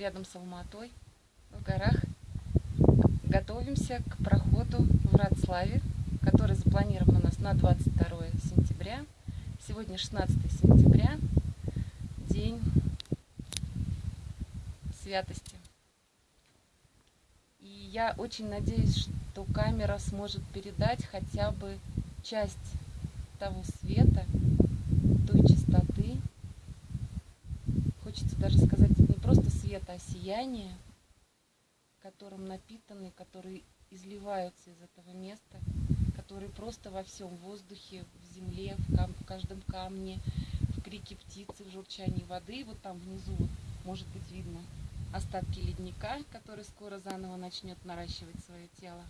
Рядом с Алматой, в горах. Готовимся к проходу в Радславе, который запланирован у нас на 22 сентября. Сегодня 16 сентября, день святости. И я очень надеюсь, что камера сможет передать хотя бы часть того света, той чистоты. Хочется даже сказать, света, сияние, которым напитаны, которые изливаются из этого места, которые просто во всем воздухе, в земле, в, кам в каждом камне, в крике птицы, в журчании воды. Вот там внизу может быть видно остатки ледника, который скоро заново начнет наращивать свое тело.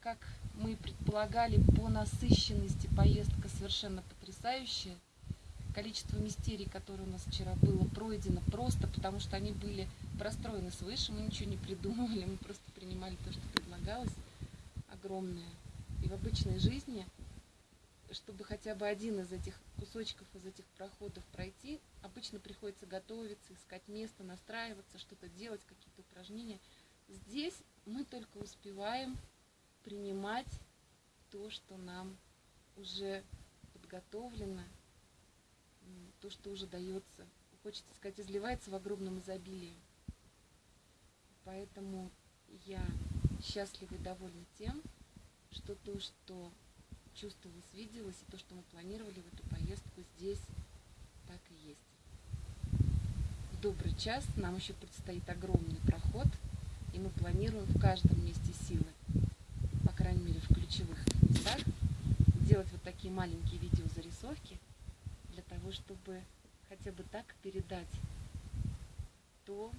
Как мы предполагали, по насыщенности поездка совершенно потрясающая. Количество мистерий, которые у нас вчера было пройдено, просто потому что они были простроены свыше, мы ничего не придумывали, мы просто принимали то, что предлагалось, огромное. И в обычной жизни, чтобы хотя бы один из этих кусочков, из этих проходов пройти, обычно приходится готовиться, искать место, настраиваться, что-то делать, какие-то упражнения. Здесь мы только успеваем принимать то, что нам уже подготовлено, то, что уже дается, хочется сказать, изливается в огромном изобилии. Поэтому я счастлива и довольна тем, что то, что чувствовалось, виделось, и то, что мы планировали в эту поездку, здесь так и есть. Добрый час нам еще предстоит огромный проход, и мы планируем в каждом месте силы крайней мере, в ключевых местах, делать вот такие маленькие видеозарисовки чтобы хотя бы так передать то,